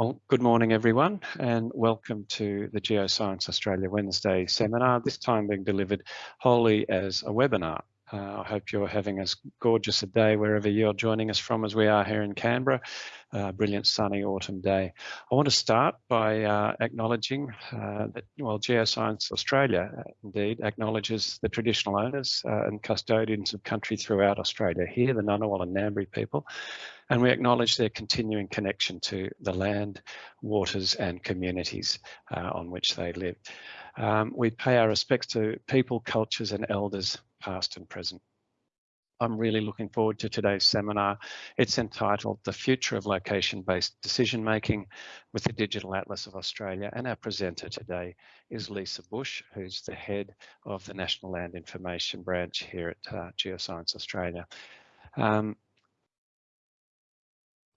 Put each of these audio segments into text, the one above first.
Well, good morning everyone and welcome to the Geoscience Australia Wednesday seminar, this time being delivered wholly as a webinar. Uh, I hope you're having as gorgeous a day wherever you're joining us from as we are here in Canberra, uh, brilliant sunny autumn day. I want to start by uh, acknowledging uh, that, well, Geoscience Australia uh, indeed acknowledges the traditional owners uh, and custodians of country throughout Australia, here the Ngunnawal and Ngambri people, and we acknowledge their continuing connection to the land, waters and communities on which they live. Um, we pay our respects to people, cultures and elders past and present. I'm really looking forward to today's seminar. It's entitled The Future of Location-Based Decision Making with the Digital Atlas of Australia. And our presenter today is Lisa Bush, who's the head of the National Land Information Branch here at uh, Geoscience Australia. Um,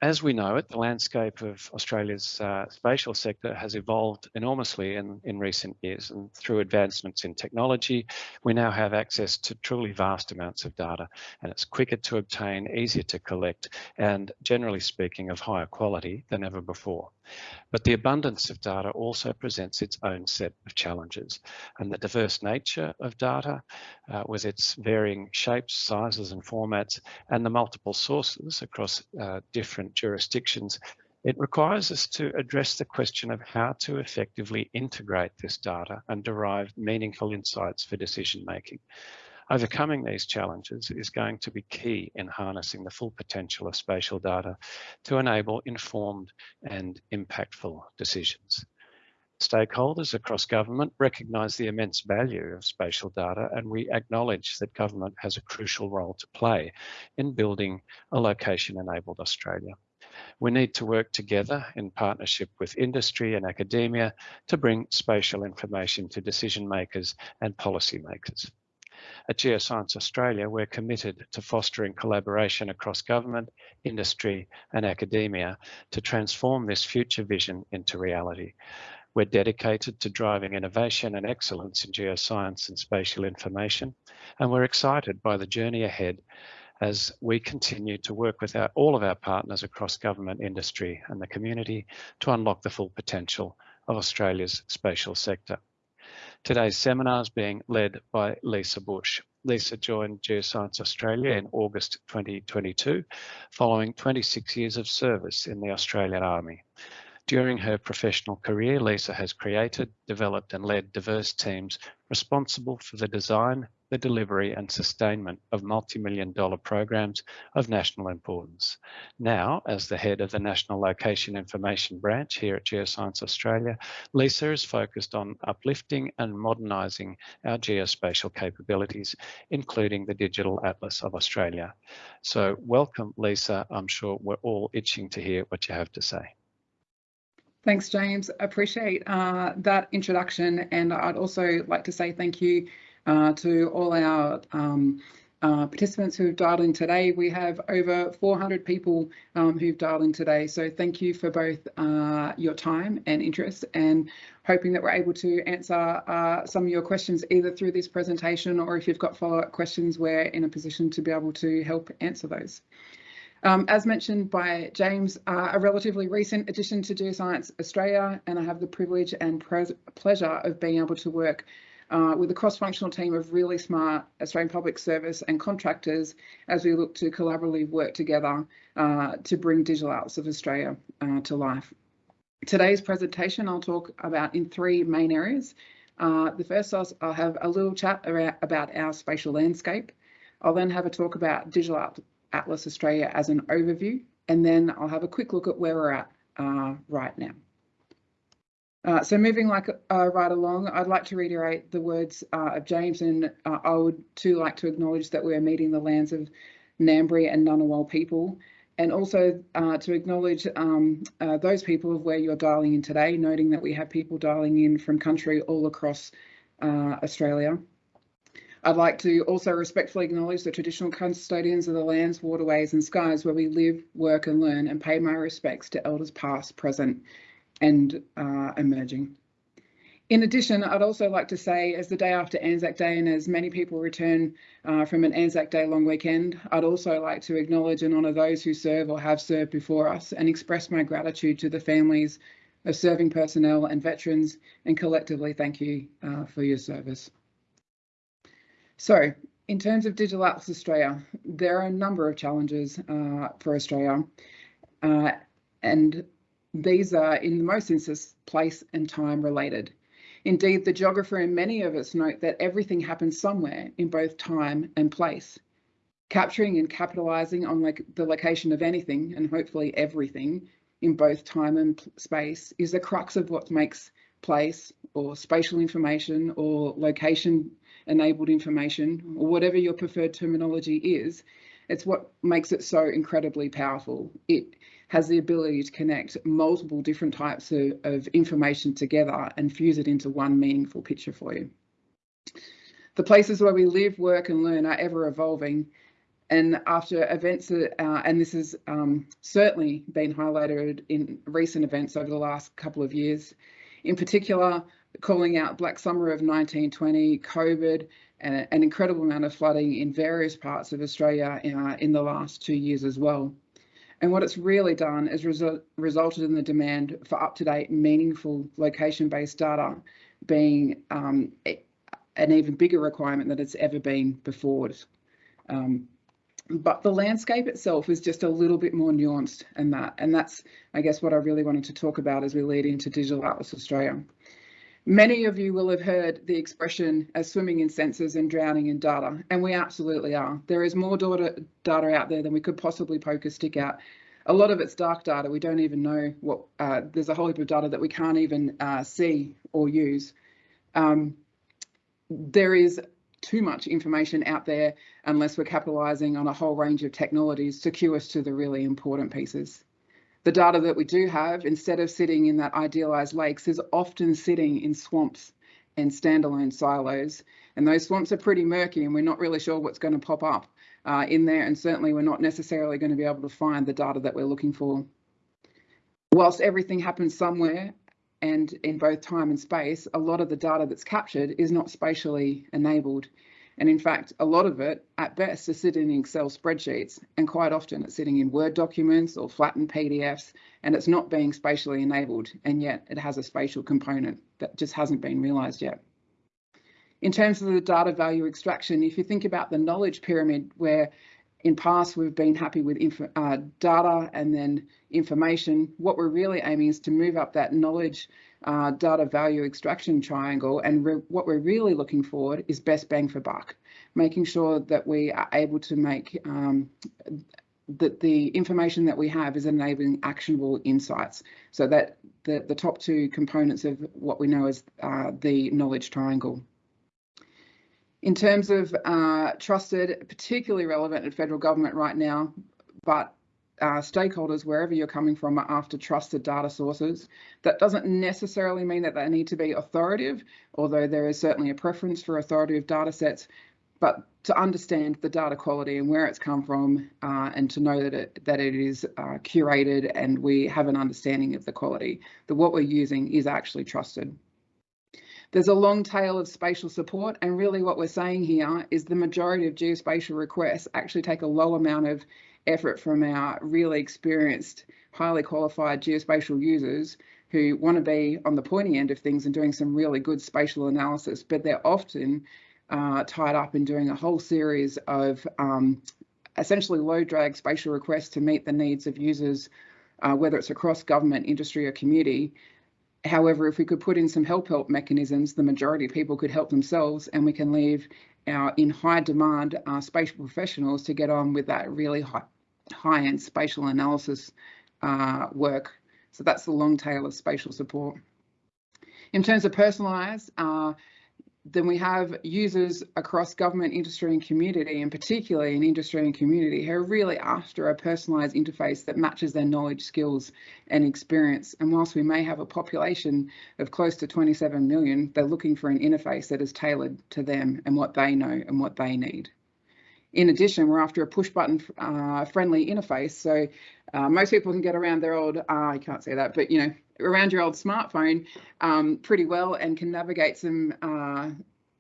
as we know it, the landscape of Australia's uh, spatial sector has evolved enormously in, in recent years and through advancements in technology, we now have access to truly vast amounts of data and it's quicker to obtain, easier to collect and generally speaking of higher quality than ever before. But the abundance of data also presents its own set of challenges and the diverse nature of data uh, with its varying shapes, sizes and formats and the multiple sources across uh, different jurisdictions, it requires us to address the question of how to effectively integrate this data and derive meaningful insights for decision making. Overcoming these challenges is going to be key in harnessing the full potential of spatial data to enable informed and impactful decisions. Stakeholders across government recognise the immense value of spatial data and we acknowledge that government has a crucial role to play in building a location-enabled Australia. We need to work together in partnership with industry and academia to bring spatial information to decision makers and policymakers. At Geoscience Australia, we're committed to fostering collaboration across government, industry and academia to transform this future vision into reality. We're dedicated to driving innovation and excellence in geoscience and spatial information, and we're excited by the journey ahead as we continue to work with our, all of our partners across government, industry and the community to unlock the full potential of Australia's spatial sector. Today's seminar is being led by Lisa Bush. Lisa joined Geoscience Australia in August 2022, following 26 years of service in the Australian Army. During her professional career, Lisa has created, developed and led diverse teams responsible for the design, the delivery and sustainment of multi-million dollar programs of national importance. Now, as the head of the National Location Information Branch here at Geoscience Australia, Lisa is focused on uplifting and modernising our geospatial capabilities, including the Digital Atlas of Australia. So welcome, Lisa. I'm sure we're all itching to hear what you have to say. Thanks, James. Appreciate uh, that introduction. And I'd also like to say thank you uh, to all our um, uh, participants who have dialed in today. We have over 400 people um, who've dialed in today. So thank you for both uh, your time and interest and hoping that we're able to answer uh, some of your questions either through this presentation or if you've got follow-up questions, we're in a position to be able to help answer those. Um, as mentioned by James, uh, a relatively recent addition to Geoscience Australia, and I have the privilege and pleasure of being able to work uh, with a cross-functional team of really smart Australian Public Service and contractors as we look to collaboratively work together uh, to bring Digital Atlas of Australia uh, to life. Today's presentation I'll talk about in three main areas. Uh, the first I'll, I'll, have a little chat about our spatial landscape. I'll then have a talk about digital Atlas Australia as an overview, and then I'll have a quick look at where we're at uh, right now. Uh, so moving like uh, right along, I'd like to reiterate the words uh, of James, and uh, I would too like to acknowledge that we're meeting the lands of Ngambri and Ngunnawal people, and also uh, to acknowledge um, those people of where you're dialing in today, noting that we have people dialing in from country all across Australia. I'd like to also respectfully acknowledge the traditional custodians of the lands, waterways and skies where we live, work and learn and pay my respects to elders past, present and uh, emerging. In addition, I'd also like to say, as the day after Anzac Day and as many people return uh, from an Anzac Day long weekend, I'd also like to acknowledge and honour those who serve or have served before us and express my gratitude to the families of serving personnel and veterans and collectively thank you uh, for your service. So in terms of Digital Atlas Australia, there are a number of challenges uh, for Australia uh, and these are in the most instances place and time related. Indeed, the geographer and many of us note that everything happens somewhere in both time and place. Capturing and capitalising on like the location of anything and hopefully everything in both time and space is the crux of what makes place or spatial information or location enabled information or whatever your preferred terminology is. It's what makes it so incredibly powerful. It has the ability to connect multiple different types of, of information together and fuse it into one meaningful picture for you. The places where we live, work and learn are ever evolving and after events, uh, and this has um, certainly been highlighted in recent events over the last couple of years, in particular, calling out Black Summer of 1920, COVID, and an incredible amount of flooding in various parts of Australia uh, in the last two years as well. And what it's really done is resu resulted in the demand for up-to-date, meaningful location-based data being um, an even bigger requirement than it's ever been before. Um, but the landscape itself is just a little bit more nuanced than that. And that's, I guess, what I really wanted to talk about as we lead into Digital Atlas Australia. Many of you will have heard the expression as swimming in sensors and drowning in data, and we absolutely are. There is more data, data out there than we could possibly poke a stick at. A lot of it's dark data. We don't even know what, uh, there's a whole heap of data that we can't even uh, see or use. Um, there is too much information out there unless we're capitalising on a whole range of technologies to cue us to the really important pieces the data that we do have, instead of sitting in that idealized lakes, is often sitting in swamps and standalone silos. And those swamps are pretty murky and we're not really sure what's going to pop up uh, in there. And certainly we're not necessarily going to be able to find the data that we're looking for. Whilst everything happens somewhere and in both time and space, a lot of the data that's captured is not spatially enabled. And in fact, a lot of it at best is sitting in Excel spreadsheets and quite often it's sitting in Word documents or flattened PDFs and it's not being spatially enabled and yet it has a spatial component that just hasn't been realised yet. In terms of the data value extraction, if you think about the knowledge pyramid where in past we've been happy with uh, data and then information, what we're really aiming is to move up that knowledge uh, data value extraction triangle. And what we're really looking for is best bang for buck, making sure that we are able to make um, that the information that we have is enabling actionable insights so that the, the top two components of what we know as uh, the knowledge triangle. In terms of uh, trusted, particularly relevant at federal government right now, but uh, stakeholders, wherever you're coming from, are after trusted data sources. That doesn't necessarily mean that they need to be authoritative, although there is certainly a preference for authoritative data sets, but to understand the data quality and where it's come from uh, and to know that it, that it is uh, curated and we have an understanding of the quality, that what we're using is actually trusted. There's a long tail of spatial support and really what we're saying here is the majority of geospatial requests actually take a low amount of effort from our really experienced, highly qualified geospatial users who want to be on the pointy end of things and doing some really good spatial analysis, but they're often uh, tied up in doing a whole series of um, essentially low drag spatial requests to meet the needs of users, uh, whether it's across government, industry or community. However, if we could put in some help help mechanisms, the majority of people could help themselves and we can leave our in high demand uh, spatial professionals to get on with that really high, high-end spatial analysis uh, work. So that's the long tail of spatial support. In terms of personalised, uh, then we have users across government, industry and community, and particularly in industry and community, who are really after a personalised interface that matches their knowledge, skills and experience. And whilst we may have a population of close to 27 million, they're looking for an interface that is tailored to them and what they know and what they need. In addition, we're after a push button uh, friendly interface. So uh, most people can get around their old, uh, I can't say that, but you know, around your old smartphone um, pretty well and can navigate some uh,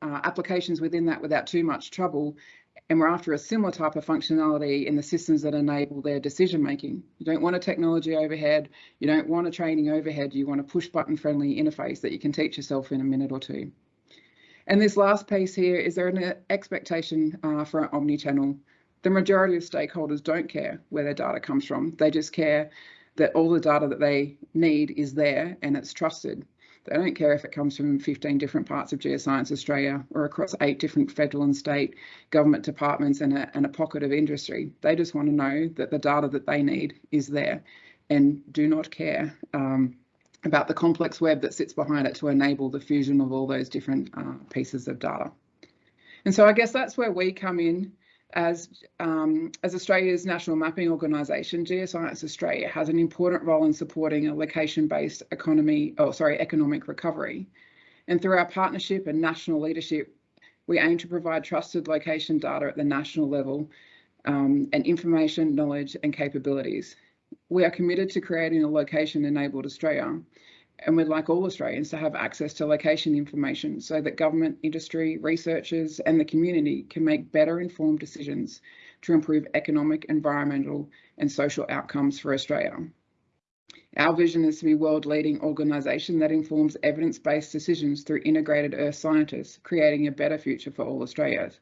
uh, applications within that without too much trouble. And we're after a similar type of functionality in the systems that enable their decision making. You don't want a technology overhead, you don't want a training overhead, you want a push button friendly interface that you can teach yourself in a minute or two. And this last piece here, is there an expectation uh, for an omni-channel? The majority of stakeholders don't care where their data comes from. They just care that all the data that they need is there and it's trusted. They don't care if it comes from 15 different parts of Geoscience Australia or across eight different federal and state government departments and a, and a pocket of industry. They just want to know that the data that they need is there and do not care um, about the complex web that sits behind it to enable the fusion of all those different uh, pieces of data. And so I guess that's where we come in as, um, as Australia's national mapping organisation, Geoscience Australia has an important role in supporting a location-based economy, oh sorry, economic recovery. And through our partnership and national leadership, we aim to provide trusted location data at the national level um, and information, knowledge and capabilities. We are committed to creating a location-enabled Australia and we'd like all Australians to have access to location information so that government, industry, researchers and the community can make better informed decisions to improve economic, environmental and social outcomes for Australia. Our vision is to be world leading organisation that informs evidence-based decisions through integrated earth scientists, creating a better future for all Australians.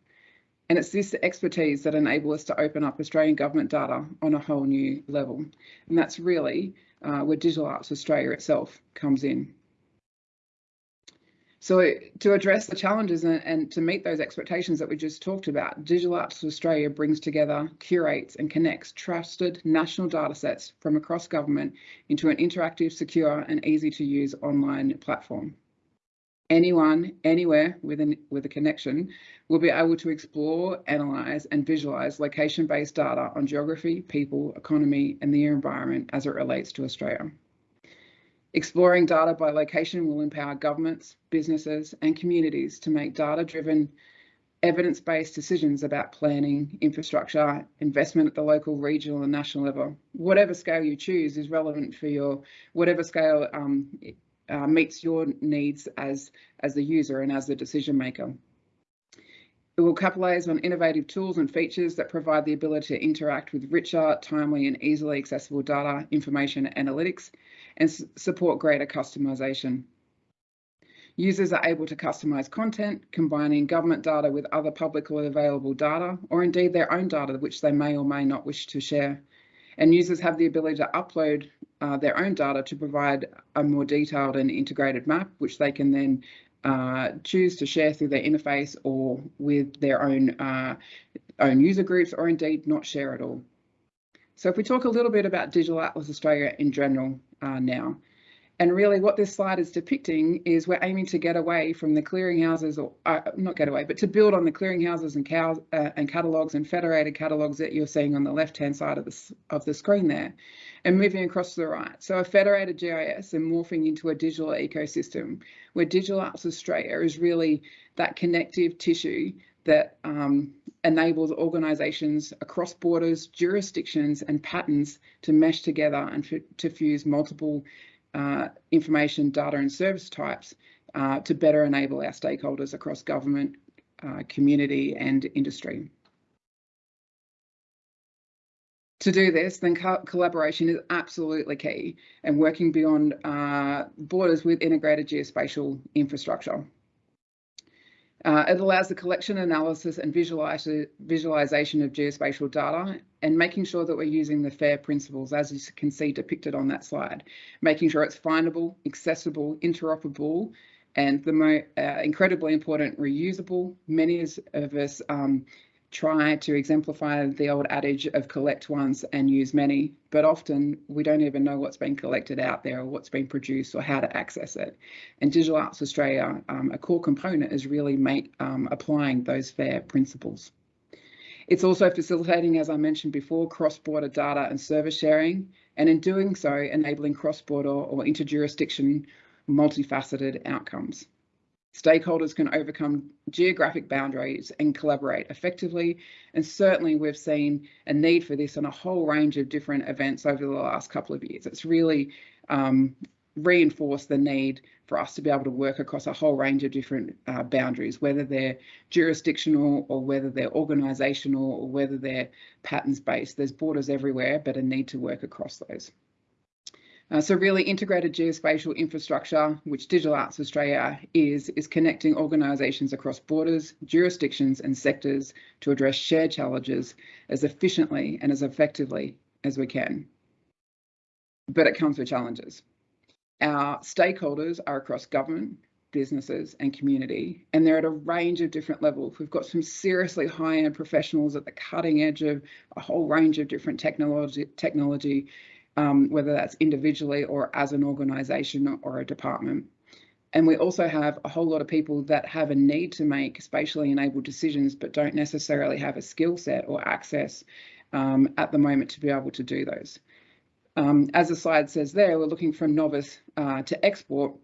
And it's this expertise that enable us to open up Australian government data on a whole new level. And that's really uh, where Digital Atlas Australia itself comes in. So to address the challenges and, and, to meet those expectations that we just talked about, Digital Atlas Australia brings together, curates and connects trusted national datasets from across government into an interactive, secure and easy to use online platform anyone, anywhere with, an, with a connection will be able to explore, analyse and visualise location-based data on geography, people, economy and the environment as it relates to Australia. Exploring data by location will empower governments, businesses and communities to make data-driven evidence-based decisions about planning, infrastructure, investment at the local, regional and national level. Whatever scale you choose is relevant for your, whatever scale um, uh, meets your needs as, as the user and as the decision maker. It will capitalise on innovative tools and features that provide the ability to interact with richer, timely and easily accessible data, information analytics and support greater customization. Users are able to customise content, combining government data with other publicly available data, or indeed their own data which they may or may not wish to share. And users have the ability to upload uh, their own data to provide a more detailed and integrated map, which they can then uh, choose to share through their interface or with their own uh, own user groups or indeed not share at all. So if we talk a little bit about Digital Atlas Australia in general uh, now, and really what this slide is depicting is we're aiming to get away from the clearinghouses, or uh, not get away, but to build on the clearinghouses and, cows, uh, and catalogues and federated catalogues that you're seeing on the left-hand side of the, of the screen there, and moving across to the right. So a federated GIS and morphing into a digital ecosystem where Digital Atlas Australia is really that connective tissue that um, enables organisations across borders, jurisdictions and patterns to mesh together and to fuse multiple uh, information, data and service types uh, to better enable our stakeholders across government, uh, community and industry. To do this, then co collaboration is absolutely key and working beyond uh, borders with integrated geospatial infrastructure. Uh, it allows the collection, analysis and visualization of geospatial data and making sure that we're using the FAIR principles as you can see depicted on that slide, making sure it's findable, accessible, interoperable and the most uh, incredibly important reusable. Many of us um, try to exemplify the old adage of collect once and use many, but often we don't even know what's been collected out there or what's been produced or how to access it. And Digital Atlas Australia, um, a core component is really make, um, applying those FAIR principles. It's also facilitating, as I mentioned before, cross-border data and service sharing, and in doing so, enabling cross-border or interjurisdiction multifaceted outcomes. Stakeholders can overcome geographic boundaries and collaborate effectively. And certainly we've seen a need for this on a whole range of different events over the last couple of years. It's really um, reinforce the need for us to be able to work across a whole range of different uh, boundaries, whether they're jurisdictional or whether they're organisational or whether they're patterns based. There's borders everywhere, but a need to work across those. Uh, so really integrated geospatial infrastructure, which Digital Atlas Australia is, is connecting organisations across borders, jurisdictions and sectors to address shared challenges as efficiently and as effectively as we can. But it comes with challenges. Our stakeholders are across government, businesses and community, and they're at a range of different levels. We've got some seriously high-end professionals at the cutting edge of a whole range of different technology, technology um, whether that's individually or as an organisation or a department. And we also have a whole lot of people that have a need to make spatially enabled decisions, but don't necessarily have a skill set or access um, at the moment to be able to do those. Um, as the slide says there, we're looking from novice uh, to export.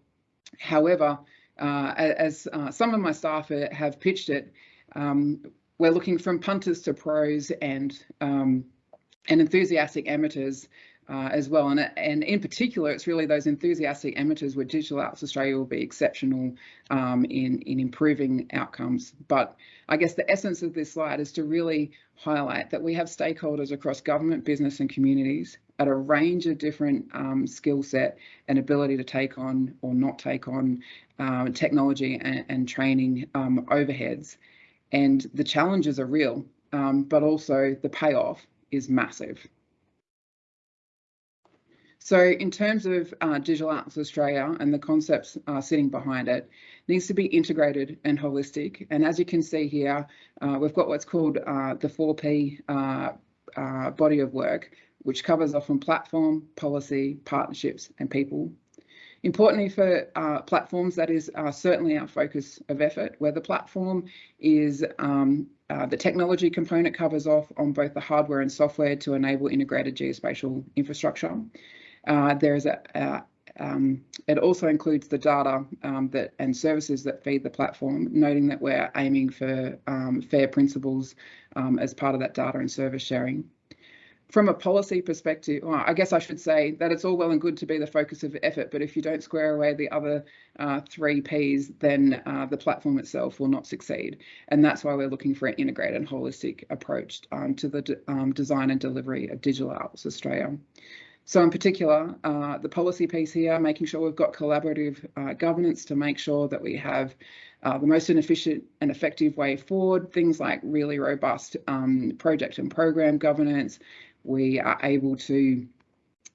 However, uh, as uh, some of my staff have pitched it, um, we're looking from punters to pros and um, and enthusiastic amateurs uh, as well. And, and in particular, it's really those enthusiastic amateurs where Digital Atlas Australia will be exceptional um, in, in improving outcomes. But I guess the essence of this slide is to really highlight that we have stakeholders across government, business and communities at a range of different um, skill set and ability to take on or not take on uh, technology and, and training um, overheads. And the challenges are real, um, but also the payoff is massive. So in terms of uh, Digital Atlas Australia and the concepts uh, sitting behind it, needs to be integrated and holistic. And as you can see here, uh, we've got what's called uh, the 4P uh, uh, body of work, which covers off on platform, policy, partnerships and people. Importantly for platforms, that is certainly our focus of effort, where the platform is um, uh, the technology component covers off on both the hardware and software to enable integrated geospatial infrastructure. Uh, there's a, a um, it also includes the data um, that and services that feed the platform, noting that we're aiming for um, fair principles um, as part of that data and service sharing. From a policy perspective, well, I guess I should say that it's all well and good to be the focus of effort, but if you don't square away the other uh, three Ps, then uh, the platform itself will not succeed. And that's why we're looking for an integrated and holistic approach um, to the um, design and delivery of Digital Atlas Australia. So in particular, uh, the policy piece here, making sure we've got collaborative uh, governance to make sure that we have uh, the most efficient and effective way forward, things like really robust um, project and program governance. We are able to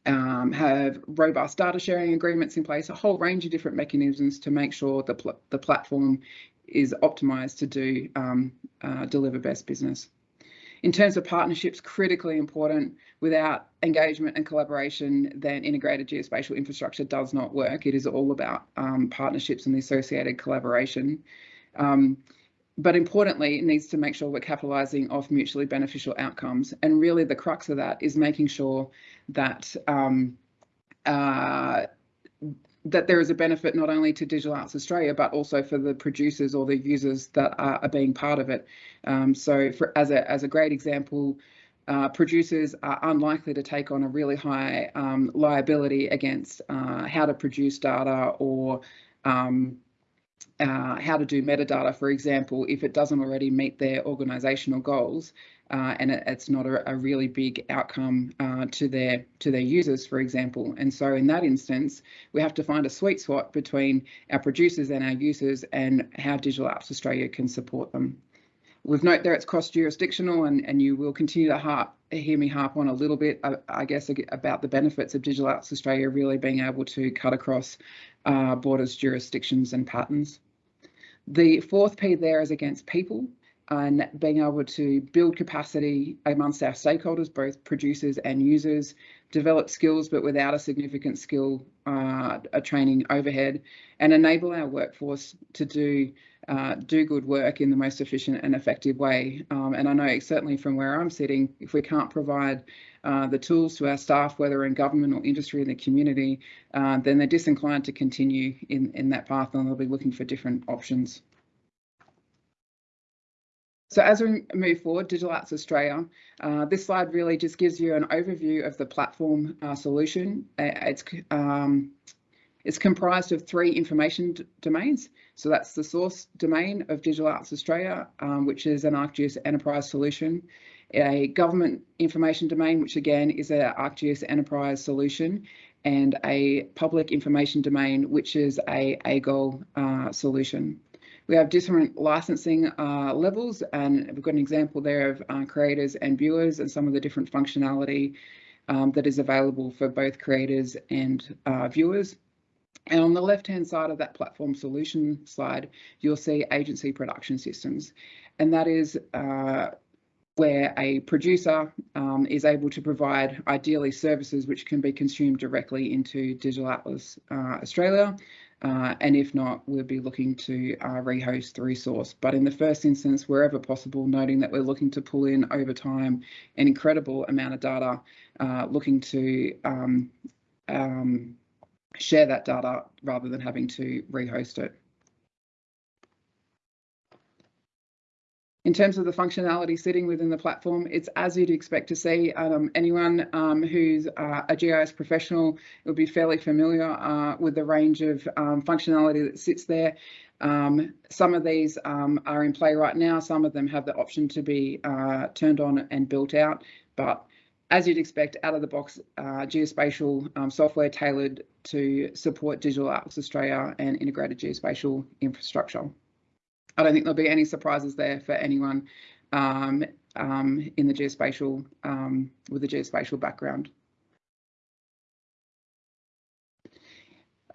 um, have robust data sharing agreements in place, a whole range of different mechanisms to make sure the, pl the platform is optimized to do um, uh, deliver best business. In terms of partnerships, critically important. Without engagement and collaboration, then integrated geospatial infrastructure does not work. It is all about um, partnerships and the associated collaboration. Um, but importantly, it needs to make sure we're capitalising off mutually beneficial outcomes. And really the crux of that is making sure that um, uh, that there is a benefit not only to Digital Atlas Australia, but also for the producers or the users that are, are being part of it. Um, so for, as, a, as a great example, uh, producers are unlikely to take on a really high um, liability against uh, how to produce data or um, uh, how to do metadata, for example, if it doesn't already meet their organisational goals uh, and it, it's not a, a, really big outcome uh, to their to their users, for example. And so in that instance, we have to find a sweet spot between our producers and our users and how Digital Atlas Australia can support them. We've note there it's cross-jurisdictional and, and you will continue to harp, hear me harp on a little bit, I, I guess, about the benefits of Digital Atlas Australia really being able to cut across uh, borders, jurisdictions and patterns. The fourth P there is against people and being able to build capacity amongst our stakeholders, both producers and users, develop skills but without a significant skill uh, a training overhead, and enable our workforce to do uh, do good work in the most efficient and effective way. Um, and I know certainly from where I'm sitting, if we can't provide uh, the tools to our staff, whether in government or industry in the community, uh, then they're disinclined to continue in, in that path and they'll be looking for different options. So as we move forward, Digital Atlas Australia, uh, this slide really just gives you an overview of the platform uh, solution. It's um, It's comprised of three information domains. So that's the source domain of Digital Atlas Australia, um, which is an ArcGIS enterprise solution, a government information domain, which again is an ArcGIS enterprise solution, and a public information domain, which is a AGOL uh, solution. We have different licensing uh, levels, and we've got an example there of uh, creators and viewers and some of the different functionality um, that is available for both creators and uh, viewers. And on the left-hand side of that platform solution slide, you'll see agency production systems. And that is uh, where a producer um, is able to provide ideally services which can be consumed directly into Digital Atlas uh, Australia. Uh, and if not, we'll be looking to uh, rehost the resource. But in the first instance, wherever possible, noting that we're looking to pull in over time an incredible amount of data, uh, looking to um, um, share that data rather than having to rehost it. In terms of the functionality sitting within the platform, it's as you'd expect to see. Um, anyone um, who's uh, a GIS professional will be fairly familiar uh, with the range of um, functionality that sits there. Um, some of these um, are in play right now. Some of them have the option to be uh, turned on and built out. But as you'd expect, out of the box uh, geospatial um, software tailored to support Digital Atlas Australia and integrated geospatial infrastructure. I don't think there'll be any surprises there for anyone um, um, in the geospatial um, with a geospatial background.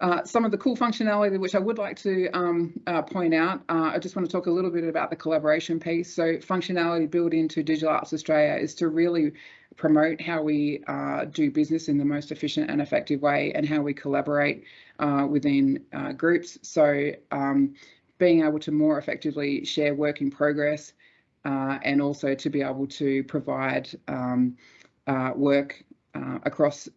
Uh, some of the cool functionality which I would like to um, uh, point out, uh, I just want to talk a little bit about the collaboration piece. So functionality built into Digital Atlas Australia is to really promote how we uh, do business in the most efficient and effective way and how we collaborate uh, within uh, groups. So um, being able to more effectively share work in progress uh, and also to be able to provide um, uh, work uh, across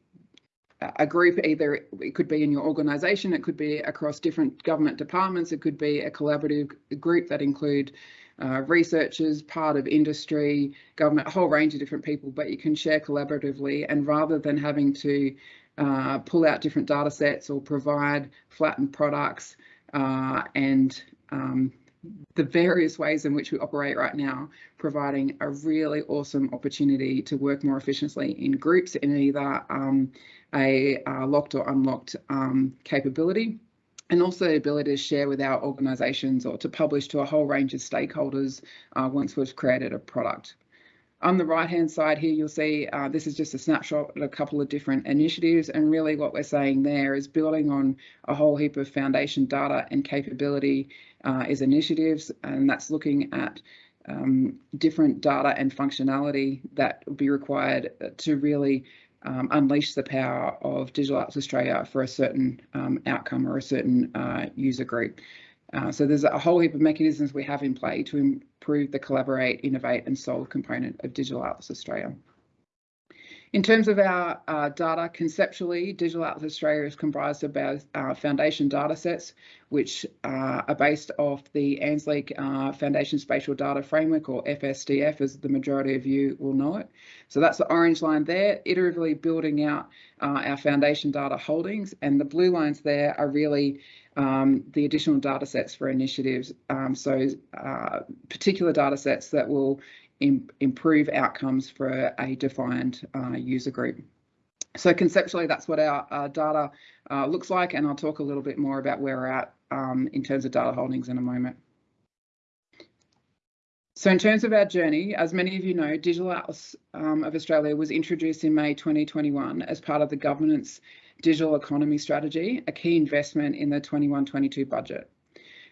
a group, either it could be in your organisation, it could be across different government departments, it could be a collaborative group that include uh, researchers, part of industry, government, a whole range of different people, but you can share collaboratively and rather than having to uh, pull out different data sets or provide flattened products, uh, and um, the various ways in which we operate right now, providing a really awesome opportunity to work more efficiently in groups in either um, a uh, locked or unlocked um, capability, and also the ability to share with our organisations or to publish to a whole range of stakeholders uh, once we've created a product. On the right hand side here, you'll see uh, this is just a snapshot of a couple of different initiatives. And really what we're saying there is building on a whole heap of foundation data and capability uh, is initiatives. And that's looking at um, different data and functionality that will be required to really um, unleash the power of Digital Atlas Australia for a certain um, outcome or a certain uh, user group. Uh, so there's a whole heap of mechanisms we have in play to improve the collaborate, innovate and solve component of Digital Atlas Australia. In terms of our uh, data, conceptually, Digital Atlas Australia is comprised of our uh, foundation data sets, which uh, are based off the ANZLIC uh, Foundation Spatial Data Framework, or FSDF, as the majority of you will know it. So that's the orange line there, iteratively building out uh, our foundation data holdings, and the blue lines there are really um, the additional data sets for initiatives. Um, so uh, particular data sets that will Im improve outcomes for a defined uh, user group. So conceptually, that's what our, our data uh, looks like, and I'll talk a little bit more about where we're at um, in terms of data holdings in a moment. So in terms of our journey, as many of you know, Digital Atlas um, of Australia was introduced in May 2021 as part of the government's digital economy strategy, a key investment in the 21-22 budget.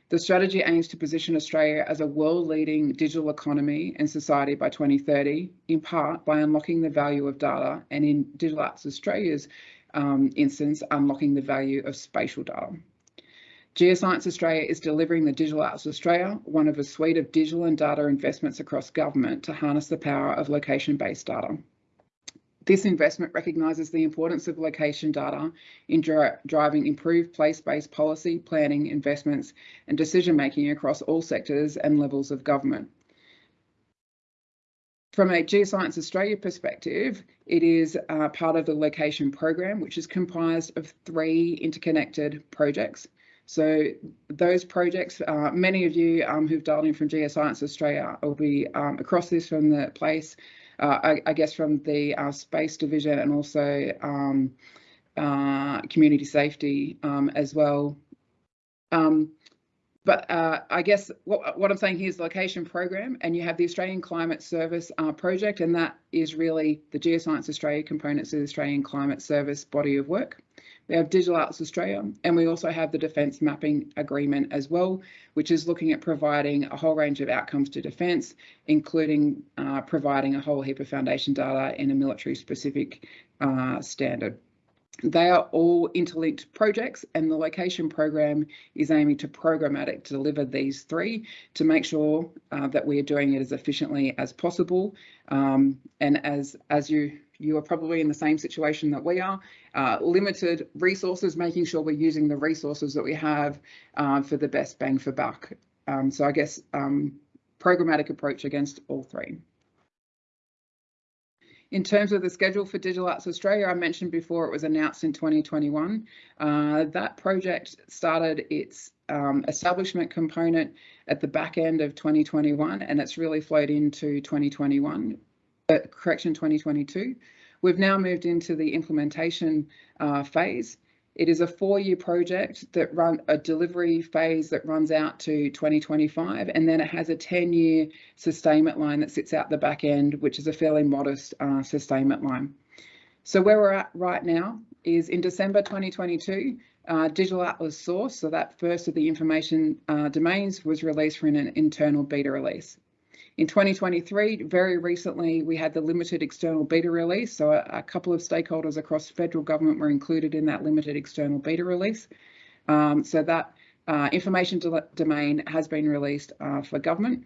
The strategy aims to position Australia as a world-leading digital economy and society by 2030, in part by unlocking the value of data and in Digital Atlas Australia's um, instance, unlocking the value of spatial data. Geoscience Australia is delivering the Digital Atlas Australia, one of a suite of digital and data investments across government to harness the power of location-based data. This investment recognises the importance of location data in dri driving improved place-based policy, planning, investments and decision-making across all sectors and levels of government. From a Geoscience Australia perspective, it is uh, part of the location program, which is comprised of three interconnected projects. So those projects, uh, many of you um, who've dialed in from Geoscience Australia will be um, across this from the place, I, I, guess from the uh, space division and also um, uh, community safety um, as well. Um, but uh, I guess what, what I'm saying here is location program, and you have the Australian Climate Service uh, project, and that is really the Geoscience Australia components of the Australian Climate Service body of work. We have Digital Atlas Australia, and we also have the Defence Mapping Agreement as well, which is looking at providing a whole range of outcomes to defence, including uh, providing a whole heap of foundation data in a military specific uh, standard. They are all interlinked projects and the location program is aiming to programmatic deliver these three to make sure uh, that we are doing it as efficiently as possible. Um, and as, as you, you are probably in the same situation that we are, uh, limited resources, making sure we're using the resources that we have uh, for the best bang for buck. Um, so I guess um, programmatic approach against all three. In terms of the schedule for Digital Atlas Australia, I mentioned before it was announced in 2021. Uh, that project started its um, establishment component at the back end of 2021 and it's really flowed into 2021, uh, correction 2022. We've now moved into the implementation uh, phase. It is a four-year project that run a delivery phase that runs out to 2025, and then it has a 10-year sustainment line that sits out the back end, which is a fairly modest uh, sustainment line. So where we're at right now is in December 2022, uh, Digital Atlas Source, so that first of the information uh, domains was released for an internal beta release. In 2023, very recently, we had the limited external beta release. So a, a couple of stakeholders across federal government were included in that limited external beta release. Um, so that uh, information domain has been released uh, for government.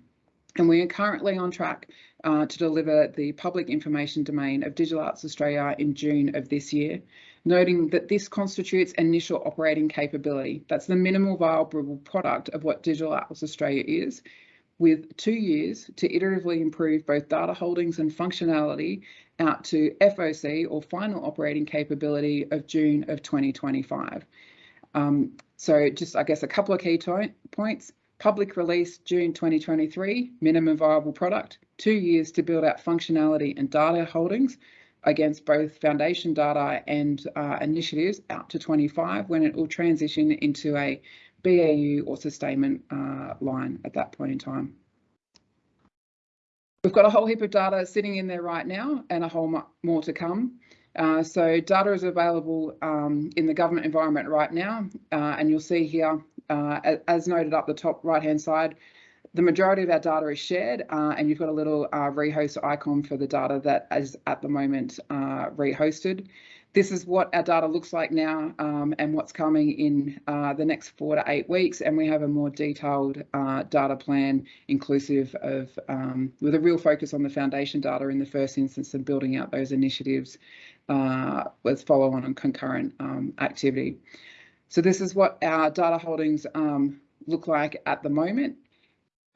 And we are currently on track uh, to deliver the public information domain of Digital Atlas Australia in June of this year, noting that this constitutes initial operating capability. That's the minimal viable product of what Digital Atlas Australia is, with two years to iteratively improve both data holdings and functionality out to FOC or final operating capability of June of 2025. Um, so just, I guess, a couple of key points. Public release June 2023, minimum viable product, two years to build out functionality and data holdings against both foundation data and uh, initiatives out to 25 when it will transition into a BAU or sustainment uh, line at that point in time. We've got a whole heap of data sitting in there right now and a whole more to come. Uh, so data is available um, in the government environment right now, uh, and you'll see here, uh, as noted up the top right hand side, the majority of our data is shared uh, and you've got a little uh, rehost icon for the data that is at the moment uh, rehosted this is what our data looks like now um, and what's coming in uh, the next four to eight weeks. And we have a more detailed uh, data plan inclusive of, um, with a real focus on the foundation data in the first instance and building out those initiatives uh, with follow on and concurrent um, activity. So this is what our data holdings um, look like at the moment.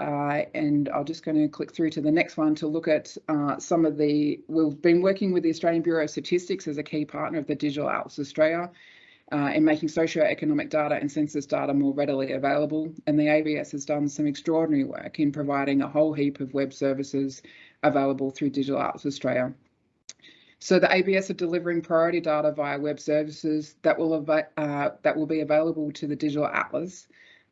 Uh, and I'm just going to click through to the next one to look at uh, some of the, we've been working with the Australian Bureau of Statistics as a key partner of the Digital Atlas Australia uh, in making socio-economic data and census data more readily available. And the ABS has done some extraordinary work in providing a whole heap of web services available through Digital Atlas Australia. So the ABS are delivering priority data via web services that will, uh, that will be available to the Digital Atlas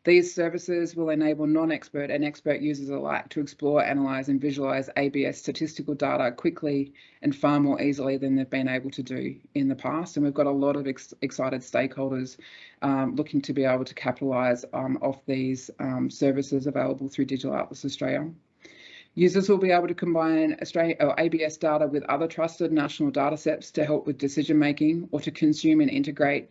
these services will enable non-expert and expert users alike to explore, analyse and visualise ABS statistical data quickly and far more easily than they've been able to do in the past. And we've got a lot of ex excited stakeholders um, looking to be able to capitalise um, off these um, services available through Digital Atlas Australia. Users will be able to combine or ABS data with other trusted national data sets to help with decision making or to consume and integrate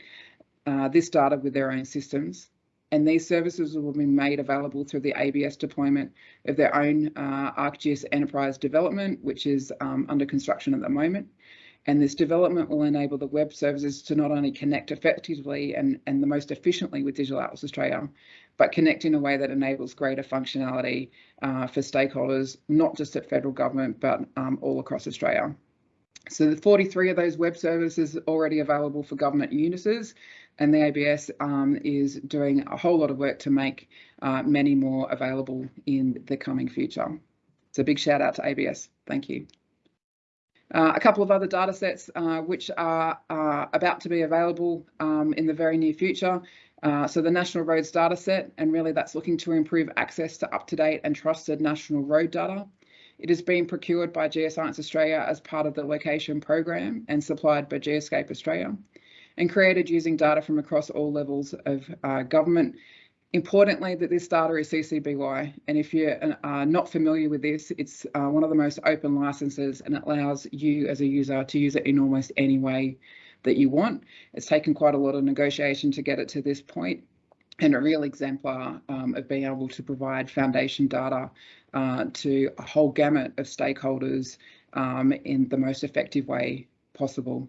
uh, this data with their own systems and these services will be made available through the ABS deployment of their own uh, ArcGIS enterprise development, which is um, under construction at the moment. And this development will enable the web services to not only connect effectively and, and the most efficiently with Digital Atlas Australia, but connect in a way that enables greater functionality uh, for stakeholders, not just at federal government, but um, all across Australia. So the 43 of those web services already available for government users, and the ABS um, is doing a whole lot of work to make uh, many more available in the coming future. So big shout out to ABS. Thank you. Uh, a couple of other data sets uh, which are uh, about to be available um, in the very near future. Uh, so the National Roads data set, and really that's looking to improve access to up-to-date and trusted national road data. It is being procured by Geoscience Australia as part of the location program and supplied by Geoscape Australia and created using data from across all levels of uh, government. Importantly, that this data is CC BY, and if you're uh, not familiar with this, it's uh, one of the most open licenses and it allows you as a user to use it in almost any way that you want. It's taken quite a lot of negotiation to get it to this point and a real exemplar um, of being able to provide foundation data uh, to a whole gamut of stakeholders um, in the most effective way possible.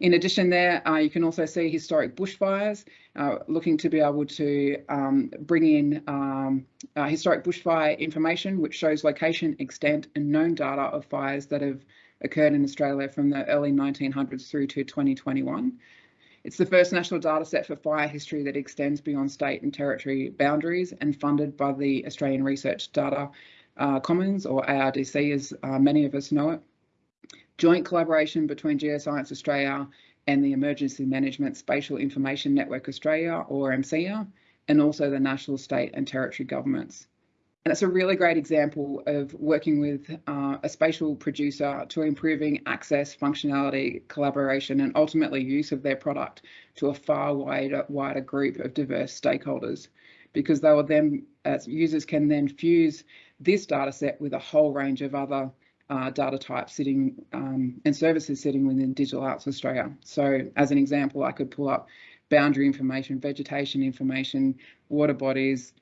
In addition there, uh, you can also see historic bushfires, uh, looking to be able to um, bring in um, uh, historic bushfire information, which shows location, extent and known data of fires that have occurred in Australia from the early 1900s through to 2021. It's the first national data set for fire history that extends beyond state and territory boundaries and funded by the Australian Research Data uh, Commons or ARDC as uh, many of us know it joint collaboration between Geoscience Australia and the Emergency Management Spatial Information Network Australia, or EMSINA, and also the national, state and territory governments. And it's a really great example of working with uh, a spatial producer to improving access, functionality, collaboration, and ultimately use of their product to a far wider, wider group of diverse stakeholders, because they will then, as users can then fuse this data set with a whole range of other uh, data types sitting um, and services sitting within Digital Atlas Australia. So as an example, I could pull up boundary information, vegetation information, water bodies,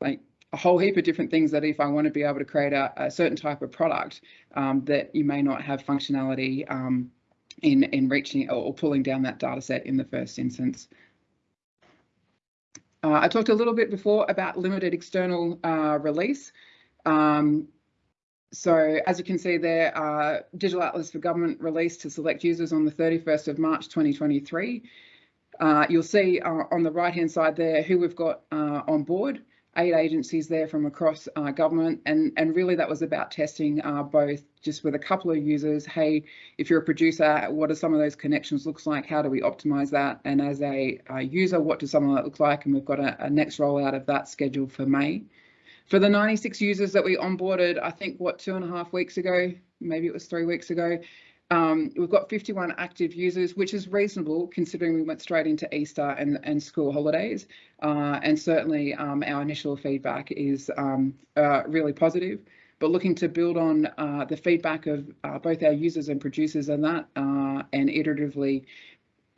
like a whole heap of different things that if I want to be able to create a, a certain type of product um, that you may not have functionality um, in, in reaching or pulling down that data set in the first instance. Uh, I talked a little bit before about limited external uh, release. Um, so as you can see there, uh, Digital Atlas for Government released to select users on the 31st of March 2023. Uh, you'll see uh, on the right hand side there who we've got uh, on board, eight agencies there from across uh, government and, and really that was about testing uh, both just with a couple of users, hey, if you're a producer, what do some of those connections looks like? How do we optimize that? And as a, a user, what does some of that look like? And we've got a, a next rollout of that scheduled for May. For the 96 users that we onboarded, I think what two and a half weeks ago, maybe it was three weeks ago, um, we've got 51 active users, which is reasonable considering we went straight into Easter and, and school holidays. Uh, and certainly um, our initial feedback is um, uh, really positive, but looking to build on uh, the feedback of uh, both our users and producers and that uh, and iteratively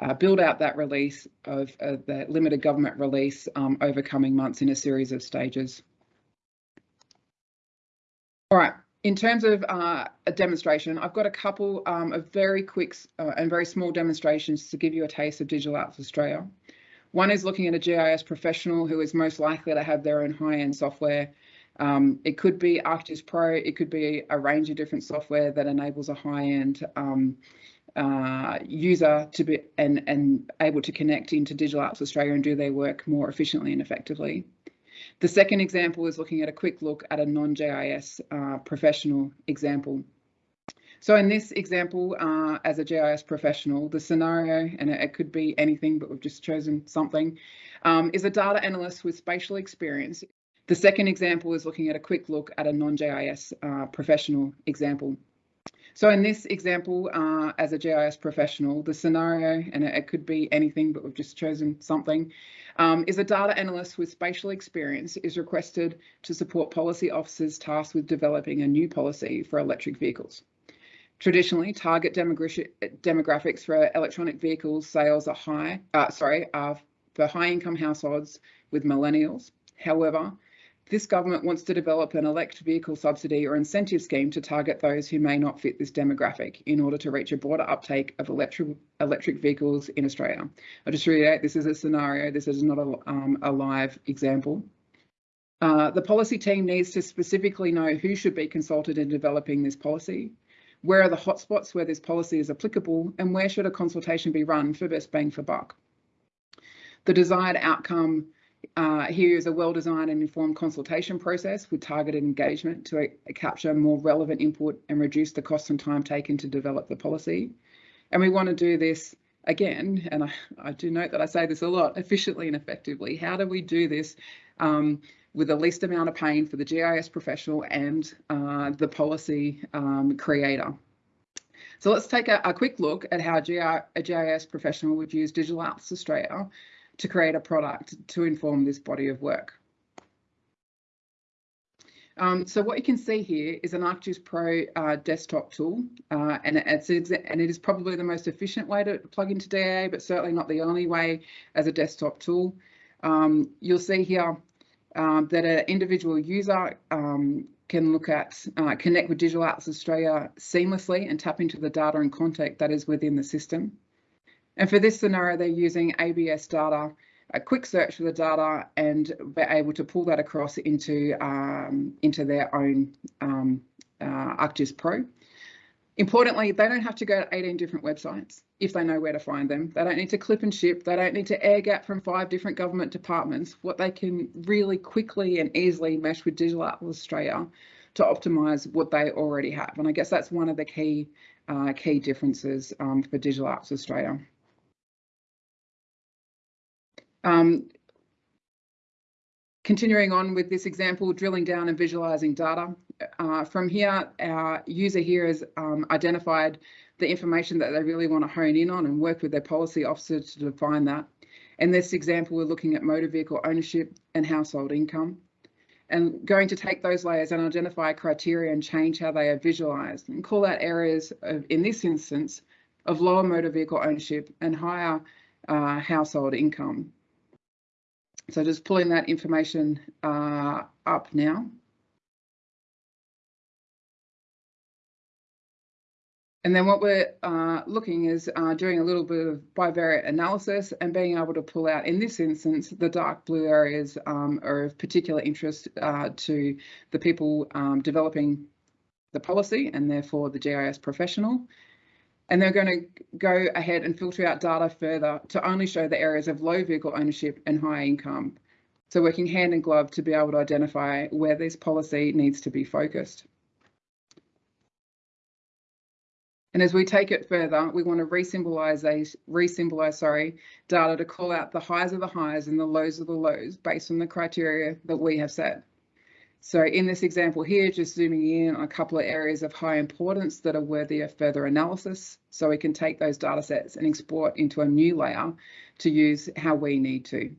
uh, build out that release of the limited government release um, over coming months in a series of stages. All right, in terms of uh, a demonstration, I've got a couple um, of very quick uh, and very small demonstrations to give you a taste of Digital Atlas Australia. One is looking at a GIS professional who is most likely to have their own high-end software. Um, it could be ArcGIS Pro, it could be a range of different software that enables a high-end um, uh, user to be and, and able to connect into Digital Atlas Australia and do their work more efficiently and effectively. The second example is looking at a quick look at a non-GIS uh, professional example. So in this example, uh, as a GIS professional, the scenario, and it, could be anything, but we've just chosen something, um, is a data analyst with spatial experience. The second example is looking at a quick look at a non-GIS uh, professional example. So in this example, uh, as a GIS professional, the scenario, and it, could be anything, but we've just chosen something, um, is a data analyst with spatial experience is requested to support policy officers tasked with developing a new policy for electric vehicles. Traditionally, target demographics for electronic vehicles sales are high, uh, sorry, are for high income households with millennials. However, this government wants to develop an electric vehicle subsidy or incentive scheme to target those who may not fit this demographic in order to reach a broader uptake of electric electric vehicles in Australia. I just reiterate, this is a scenario, this is not a, um, a live example. Uh, the policy team needs to specifically know who should be consulted in developing this policy, where are the hotspots where this policy is applicable, and where should a consultation be run for best bang for buck. The desired outcome uh, here is a well-designed and informed consultation process with targeted engagement to uh, capture more relevant input and reduce the cost and time taken to develop the policy. And we want to do this again, and I, I do note that I say this a lot, efficiently and effectively. How do we do this um, with the least amount of pain for the GIS professional and uh, the policy um, creator? So let's take a, a, quick look at how a GIS professional would use Digital Atlas Australia to create a product to inform this body of work. Um, so what you can see here is an ArcGIS Pro uh, desktop tool, uh, and it's and it is probably the most efficient way to plug into DAA, but certainly not the only way as a desktop tool. Um, you'll see here um, that an individual user um, can look at uh, connect with Digital Atlas Australia seamlessly and tap into the data and content that is within the system. And for this scenario, they're using ABS data, a quick search for the data, and be able to pull that across into, um, into their own um, uh, ArcGIS Pro. Importantly, they don't have to go to 18 different websites if they know where to find them. They don't need to clip and ship. They don't need to air gap from five different government departments. What they can really quickly and easily mesh with Digital Australia to optimize what they already have. And I guess that's one of the key uh, key differences um, for Digital Atlas Australia. Um, continuing on with this example, drilling down and visualizing data. Uh, from here, our user here has um, identified the information that they really want to hone in on and work with their policy officer to define that. In this example, we're looking at motor vehicle ownership and household income and going to take those layers and identify criteria and change how they are visualized and call out areas of, in this instance, of lower motor vehicle ownership and higher uh, household income. So just pulling that information uh, up now. And then what we're uh, looking is uh, doing a little bit of bivariate analysis and being able to pull out, in this instance, the dark blue areas um, are of particular interest uh, to the people um, developing the policy and therefore the GIS professional. And they're going to go ahead and filter out data further to only show the areas of low vehicle ownership and high income. So working hand in glove to be able to identify where this policy needs to be focused. And as we take it further, we want to re-symbolize, re-symbolize, sorry, data to call out the highs of the highs and the lows of the lows based on the criteria that we have set. So in this example here, just zooming in on a couple of areas of high importance that are worthy of further analysis. So we can take those data sets and export into a new layer to use how we need to.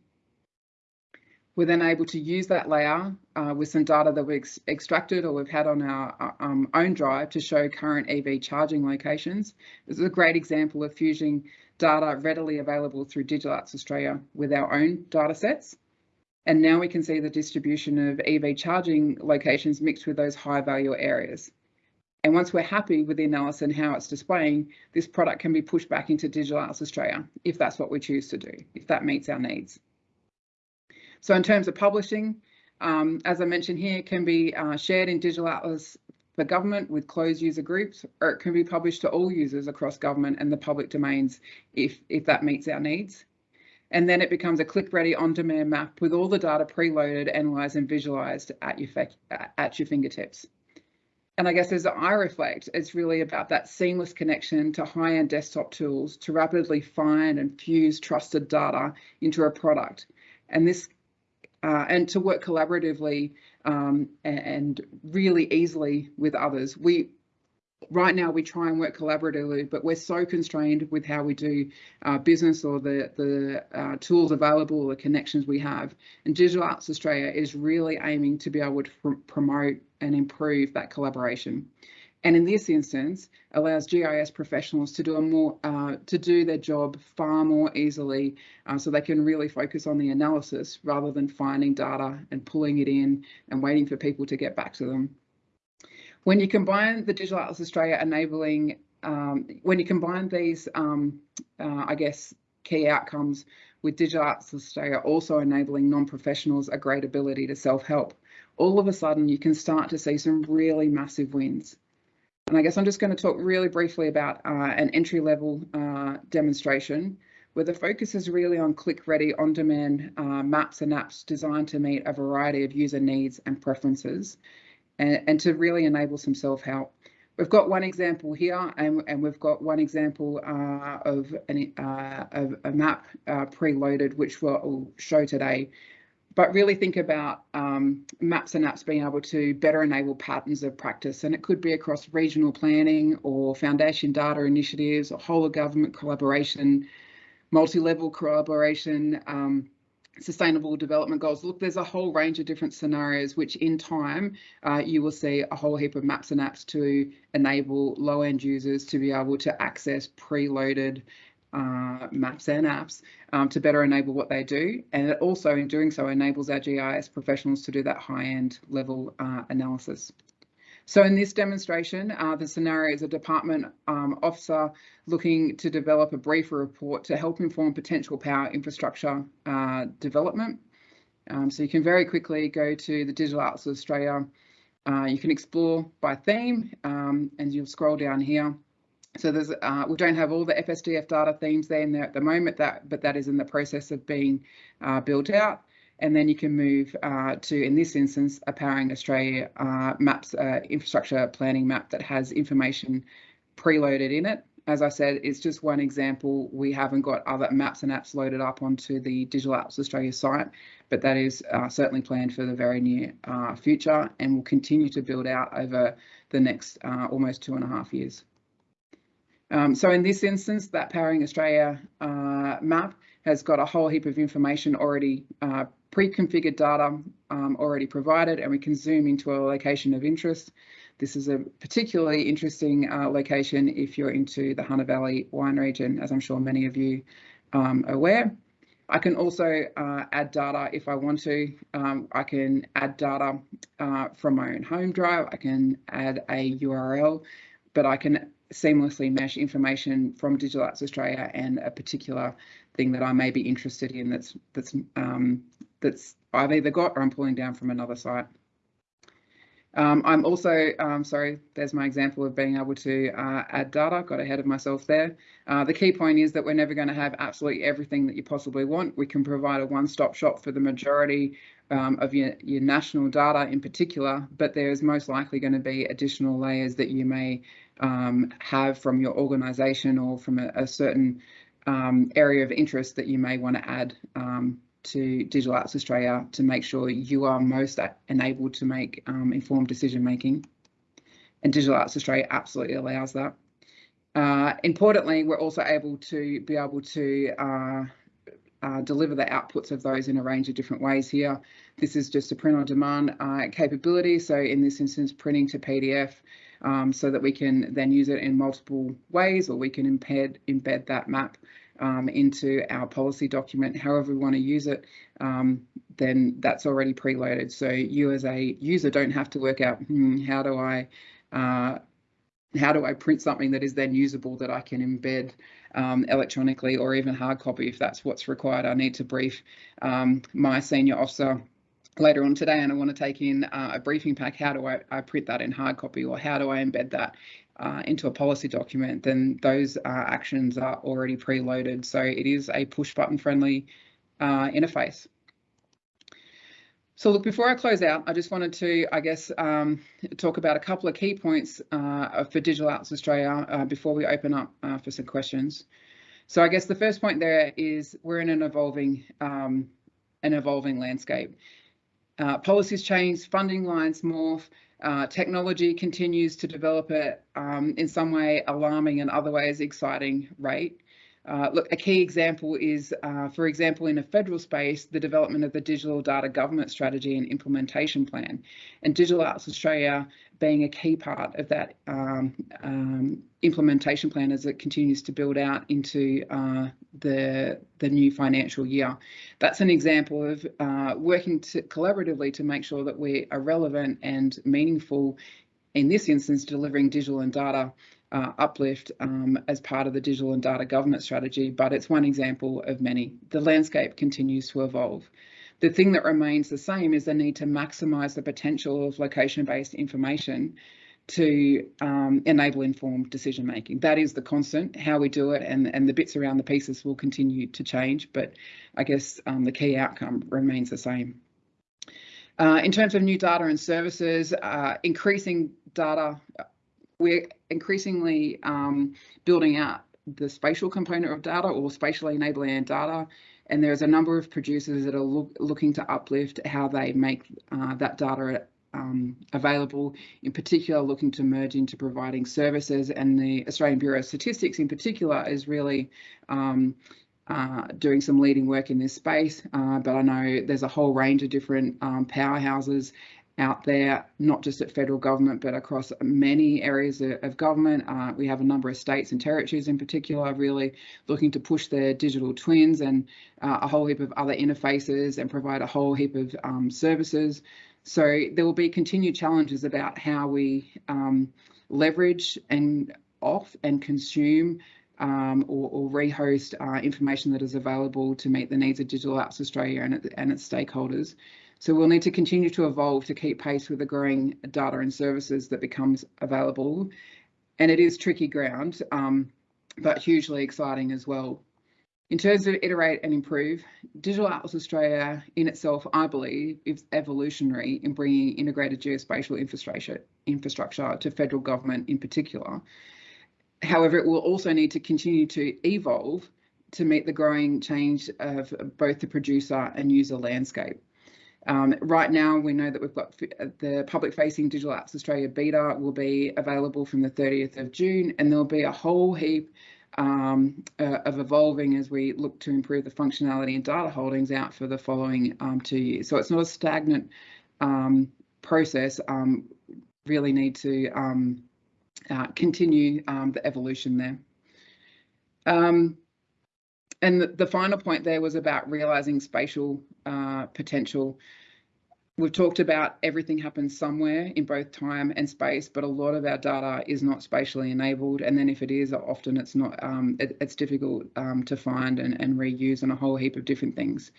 We're then able to use that layer uh, with some data that we've ex extracted or we've had on our uh, um, own drive to show current EV charging locations. This is a great example of fusing data readily available through Digital Atlas Australia with our own data sets. And now we can see the distribution of EV charging locations mixed with those high value areas. And once we're happy with the analysis and how it's displaying, this product can be pushed back into Digital Atlas Australia if that's what we choose to do, if that meets our needs. So in terms of publishing, um, as I mentioned here, can be uh, shared in Digital Atlas for government with closed user groups, or it can be published to all users across government and the public domains if, if that meets our needs. And then it becomes a click-ready on-demand map with all the data preloaded, analysed and visualised at your, at your fingertips. And I guess as I reflect, it's really about that seamless connection to high-end desktop tools to rapidly find and fuse trusted data into a product. And this uh, and to work collaboratively um, and, really easily with others. We right now we try and work collaboratively, but we're so constrained with how we do uh, business or the the uh, tools available, or the connections we have. And Digital Atlas Australia is really aiming to be able to pr promote and improve that collaboration. and in this instance allows GIS professionals to do a more uh, to do their job far more easily uh, so they can really focus on the analysis rather than finding data and pulling it in and waiting for people to get back to them. When you combine the Digital Atlas Australia enabling, um, when you combine these, um, uh, I guess, key outcomes with Digital Atlas Australia also enabling non-professionals a great ability to self-help, all of a sudden you can start to see some really massive wins. And I guess I'm just going to talk really briefly about uh, an entry level uh, demonstration where the focus is really on click ready on demand uh, maps and apps designed to meet a variety of user needs and preferences and, and to really enable some self help. We've got one example here and, and we've got one example uh, of, an, uh, of a map uh, preloaded which we'll show today but really think about um, maps and apps being able to better enable patterns of practice. And it could be across regional planning or foundation data initiatives or whole of government collaboration, multi-level collaboration, um, sustainable development goals. Look, there's a whole range of different scenarios, which in time uh, you will see a whole heap of maps and apps to enable low end users to be able to access preloaded uh, maps and apps um, to better enable what they do. And it also, in doing so, enables our GIS professionals to do that high-end level uh, analysis. So in this demonstration, uh, the scenario is a department um, officer looking to develop a briefer report to help inform potential power infrastructure uh, development. Um, so you can very quickly go to the Digital Atlas of Australia. Uh, you can explore by theme um, and you'll scroll down here so there's uh, we don't have all the FSDF data themes there in there at the moment, that but that is in the process of being uh, built out. And then you can move uh, to, in this instance, a Powering Australia uh, maps uh, infrastructure planning map that has information preloaded in it. As I said, it's just one example. We haven't got other maps and apps loaded up onto the Digital Atlas Australia site, but that is uh, certainly planned for the very near future and will continue to build out over the next almost two and a half years. Um, so in this instance, that Powering Australia uh, map has got a whole heap of information already uh, pre-configured data um, already provided and we can zoom into a location of interest. This is a particularly interesting uh, location if you're into the Hunter Valley wine region, as I'm sure many of you um, are aware. I can also uh, add data if I want to. Um, I can add data uh, from my own home drive. I can add a URL, but I can seamlessly mesh information from Digital Atlas Australia and a particular thing that I may be interested in that's that's um, that's I've either got or I'm pulling down from another site. Um, I'm also, um, sorry, there's my example of being able to uh, add data, got ahead of myself there. Uh, the key point is that we're never going to have absolutely everything that you possibly want. We can provide a one-stop shop for the majority um, of your, your national data in particular, but there's most likely going to be additional layers that you may um, have from your organisation or from a, a certain um, area of interest that you may want to add um, to Digital Atlas Australia to make sure you are most enabled to make um, informed decision making. And Digital Atlas Australia absolutely allows that. Uh, importantly, we're also able to be able to uh, uh, deliver the outputs of those in a range of different ways here. This is just a print on demand uh, capability. So in this instance, printing to PDF um, so that we can then use it in multiple ways or we can embed, embed that map um, into our policy document, however we want to use it, um, then that's already preloaded. So you as a user don't have to work out, hmm, how do I uh, how do I print something that is then usable that I can embed um, electronically or even hard copy if that's what's required. I need to brief um, my senior officer later on today and I want to take in uh, a briefing pack, how do I, I, print that in hard copy or how do I embed that uh, into a policy document, then those uh, actions are already preloaded. So it is a push button friendly uh, interface. So look, before I close out, I just wanted to, I guess, um, talk about a couple of key points uh, for Digital Atlas Australia uh, before we open up for some questions. So I guess the first point there is we're in an evolving um, an evolving landscape. Uh, policies change, funding lines morph, uh, technology continues to develop at, um, in some way, alarming and other ways exciting rate. Uh, look, a key example is, uh, for example, in a federal space, the development of the Digital Data Government Strategy and Implementation Plan, and Digital Atlas Australia being a key part of that um, um, implementation plan as it continues to build out into uh, the, the new financial year. That's an example of uh, working to collaboratively to make sure that we are relevant and meaningful, in this instance, delivering digital and data uh, uplift um, as part of the digital and data government strategy, but it's one example of many. The landscape continues to evolve. The thing that remains the same is the need to maximise the potential of location-based information to um, enable informed decision making. That is the constant. How we do it and, and the bits around the pieces will continue to change, but I guess um, the key outcome remains the same. Uh, in terms of new data and services, uh, increasing data we're increasingly um, building out the spatial component of data or spatially enabling data. And there's a number of producers that are look, looking to uplift how they make uh, that data um, available, in particular looking to merge into providing services and the Australian Bureau of Statistics in particular is really um, uh, doing some leading work in this space, uh, but I know there's a whole range of different um, powerhouses out there, not just at federal government, but across many areas of government. Uh, we have a number of states and territories in particular really looking to push their digital twins and uh, a whole heap of other interfaces and provide a whole heap of um, services. So there will be continued challenges about how we um, leverage and off and consume um, or, or, rehost uh, information that is available to meet the needs of Digital Atlas Australia and, and its stakeholders. So we'll need to continue to evolve to keep pace with the growing data and services that becomes available. And it is tricky ground, um, but hugely exciting as well. In terms of iterate and improve, Digital Atlas Australia in itself, I believe, is evolutionary in bringing integrated geospatial infrastructure, infrastructure to federal government in particular. However, it will also need to continue to evolve to meet the growing change of both the producer and user landscape. Um, right now, we know that we've got uh, the public facing Digital Atlas Australia beta will be available from the 30th of June, and there'll be a whole heap um, uh, of evolving as we look to improve the functionality and data holdings out for the following um, two years. So it's not a stagnant um, process, um, really need to um, uh, continue the evolution there. And the, final point there was about realising spatial uh, potential. We've talked about everything happens somewhere in both time and space, but a lot of our data is not spatially enabled. And then if it is, often it's not, um, it, it's difficult um, to find and, and reuse on a whole heap of different things.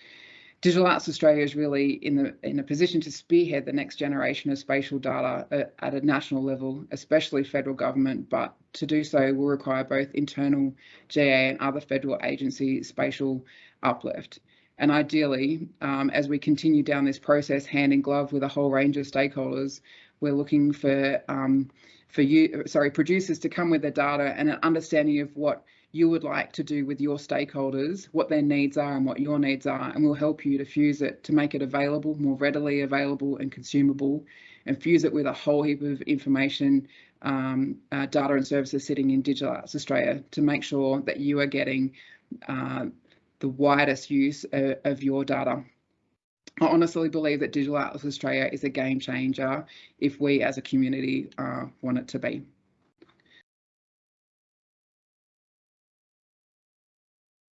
Digital Atlas Australia is really in the in a position to spearhead the next generation of spatial data at, at, a national level, especially federal government. But to do so will require both internal GA and other federal agency spatial uplift. And ideally, um, as we continue down this process, hand in glove with a whole range of stakeholders, we're looking for um, for you, sorry, producers to come with their data and an understanding of what you would like to do with your stakeholders, what their needs are and what your needs are, and we'll help you to fuse it to make it available, more readily available and consumable, and fuse it with a whole heap of information, um, uh, data and services sitting in Digital Atlas Australia to make sure that you are getting uh, the widest use of, of your data. I honestly believe that Digital Atlas Australia is a game changer if we as a community uh, want it to be.